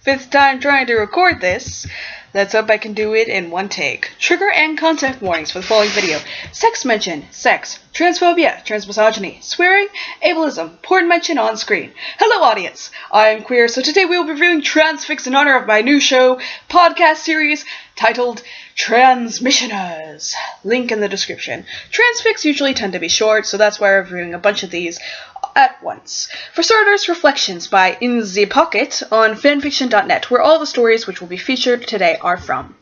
fifth time trying to record this. Let's hope I can do it in one take. Trigger and content warnings for the following video. Sex mention, sex, transphobia, transmisogyny, swearing, ableism, porn mention on screen. Hello audience, I am Queer, so today we will be reviewing Transfics in honor of my new show, podcast series, titled Transmissioners. Link in the description. Transfics usually tend to be short, so that's why I'm reviewing a bunch of these at once. For starters, Reflections by In the Pocket on fanfiction.net, where all the stories which will be featured today are from.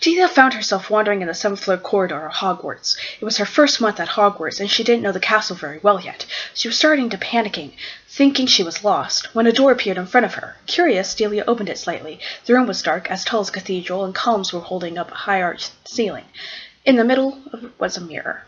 Delia found herself wandering in the seventh floor corridor of Hogwarts. It was her first month at Hogwarts, and she didn't know the castle very well yet. She was starting to panicking, thinking she was lost, when a door appeared in front of her. Curious, Delia opened it slightly. The room was dark, as tall as a cathedral, and columns were holding up a high arched ceiling. In the middle was a mirror.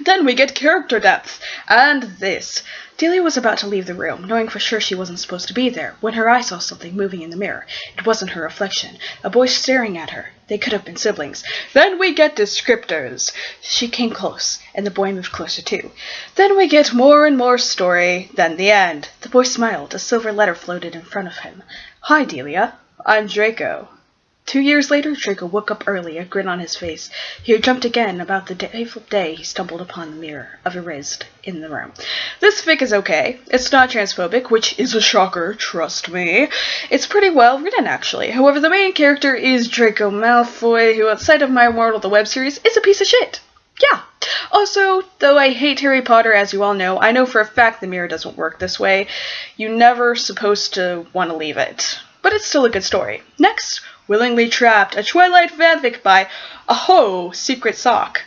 Then we get character depth. And this. Delia was about to leave the room, knowing for sure she wasn't supposed to be there, when her eye saw something moving in the mirror. It wasn't her reflection. A boy staring at her. They could have been siblings. Then we get descriptors. She came close, and the boy moved closer too. Then we get more and more story. Then the end. The boy smiled. A silver letter floated in front of him. Hi, Delia. I'm Draco. Two years later, Draco woke up early, a grin on his face. He had jumped again about the fateful day he stumbled upon the mirror of Erised in the room. This fic is okay. It's not transphobic, which is a shocker, trust me. It's pretty well written, actually. However, the main character is Draco Malfoy, who, outside of My Immortal, the web series, is a piece of shit. Yeah. Also, though I hate Harry Potter, as you all know, I know for a fact the mirror doesn't work this way. You're never supposed to want to leave it. But it's still a good story. Next, Willingly Trapped, a Twilight fanfic by Aho Secret Sock.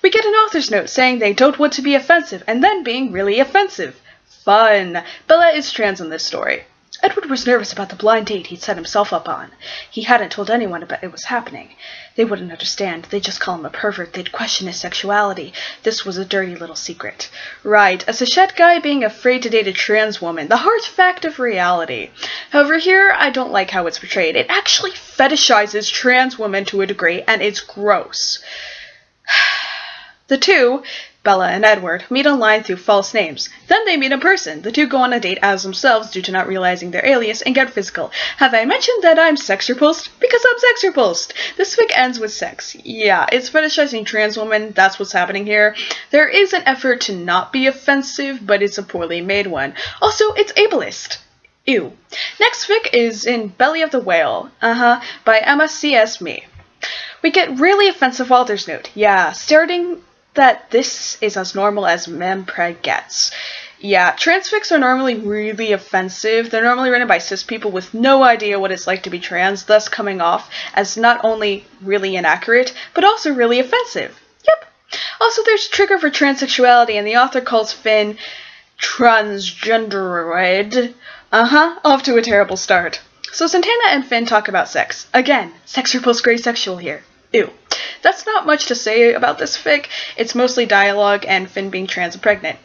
We get an author's note saying they don't want to be offensive and then being really offensive. Fun. Bella is trans in this story. Edward was nervous about the blind date he'd set himself up on. He hadn't told anyone about it was happening. They wouldn't understand. They'd just call him a pervert. They'd question his sexuality. This was a dirty little secret. Right, a cishet guy being afraid to date a trans woman. The hard fact of reality. However, here, I don't like how it's portrayed. It actually fetishizes trans women to a degree, and it's gross. The two Bella and Edward, meet online through false names. Then they meet in person. The two go on a date as themselves due to not realizing their alias and get physical. Have I mentioned that I'm sex repulsed? Because I'm sex repulsed. This fic ends with sex. Yeah, it's fetishizing trans women. That's what's happening here. There is an effort to not be offensive, but it's a poorly made one. Also, it's ableist. Ew. Next fic is in Belly of the Whale, uh-huh, by Emma C.S. Me. We get really offensive Walter's note. Yeah, starting that this is as normal as mpreg gets. Yeah, transfics are normally really offensive. They're normally written by cis people with no idea what it's like to be trans, thus coming off as not only really inaccurate, but also really offensive. Yep. Also, there's a trigger for transsexuality, and the author calls Finn transgenderoid. Uh-huh, off to a terrible start. So Santana and Finn talk about sex. Again, sex repulse gray sexual here. Ew. That's not much to say about this fic. It's mostly dialogue and Finn being trans and pregnant.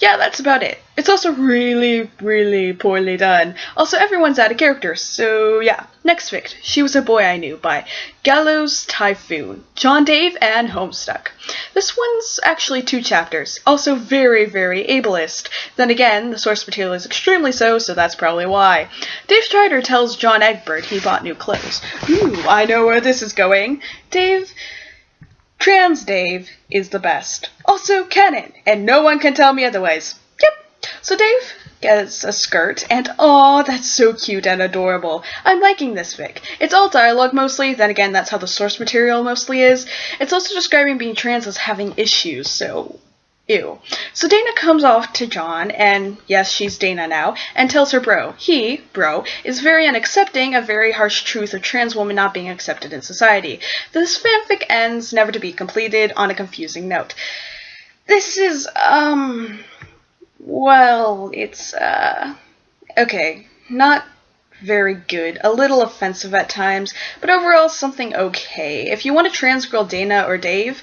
Yeah, that's about it. It's also really, really poorly done. Also, everyone's out of character, so yeah. Next fic, She Was a Boy I Knew by Gallows Typhoon, John Dave, and Homestuck. This one's actually two chapters, also very, very ableist. Then again, the source material is extremely so, so that's probably why. Dave Strider tells John Egbert he bought new clothes. Ooh, I know where this is going. Dave Trans Dave is the best. Also canon, and no one can tell me otherwise. Yep. So Dave gets a skirt, and oh, that's so cute and adorable. I'm liking this fic. It's all dialogue mostly, then again, that's how the source material mostly is. It's also describing being trans as having issues, so Ew. So Dana comes off to John, and yes, she's Dana now, and tells her bro. He, bro, is very unaccepting of very harsh truth of trans women not being accepted in society. This fanfic ends, never to be completed, on a confusing note. This is, um, well, it's, uh, okay, not very good, a little offensive at times, but overall something okay. If you want a trans girl Dana or Dave,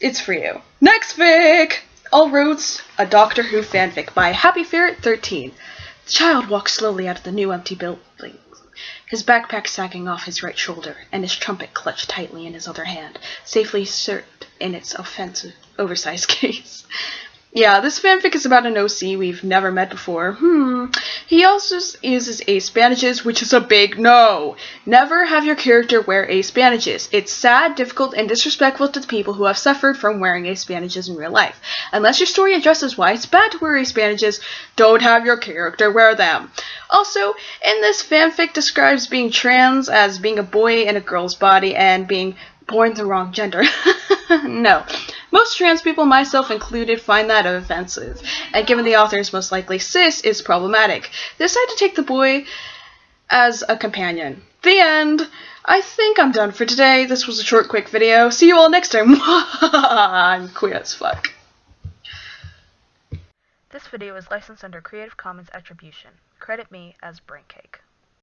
it's for you. Next fic! All Roads, a Doctor Who fanfic by Happy Ferret 13. The child walks slowly out of the new empty building, his backpack sagging off his right shoulder, and his trumpet clutched tightly in his other hand, safely served in its offensive, oversized case. Yeah, this fanfic is about an OC we've never met before. Hmm. He also uses ace bandages, which is a big no. Never have your character wear ace bandages. It's sad, difficult, and disrespectful to the people who have suffered from wearing ace bandages in real life. Unless your story addresses why it's bad to wear ace bandages, don't have your character wear them. Also, in this fanfic describes being trans as being a boy in a girl's body and being born the wrong gender. no. Most trans people, myself included, find that offensive, and given the author is most likely cis, is problematic. They decided to take the boy as a companion. The end. I think I'm done for today. This was a short, quick video. See you all next time. I'm queer as fuck. This video is licensed under Creative Commons Attribution. Credit me as Braincake.